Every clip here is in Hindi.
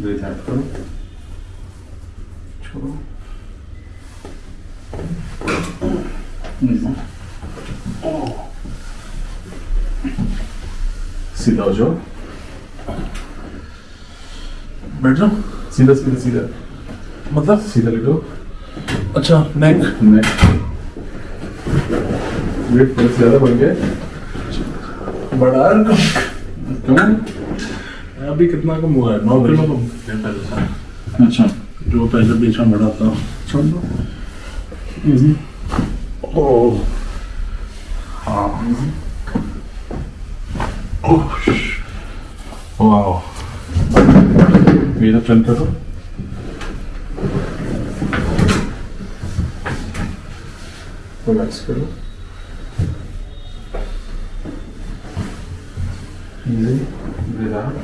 ब्रीथ आउट करो छोड़ो सीधा हो जाओ बैठ जाओ सीधा सीधा सीधा मतलब सीधा लेटो अच्छा नेक नेक्स्ट वेट ज़्यादा बढ़ गया बड़ा क्यों अभी कितना कम हुआ है? नौ किलो कम? पहले से। अच्छा। जो पहले बीच में बड़ा था छोड़ दो। इजी ओह हाँ। ओह वाह मेरा टर्न करो। रिलैक्स करो। Out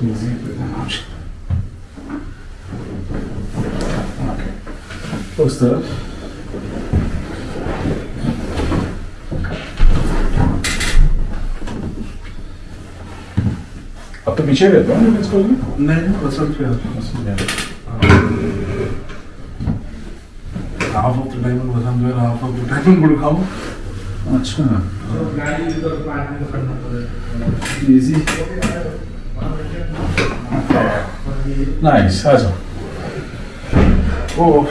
Nic nemáš. Prostor. A to bičevě, to? Ne, to jsem chtěl. Rávo, to dajme, to tam bude rávo, to dajme, budu chápu. अच्छा इजी नाइस आ जाओ ओ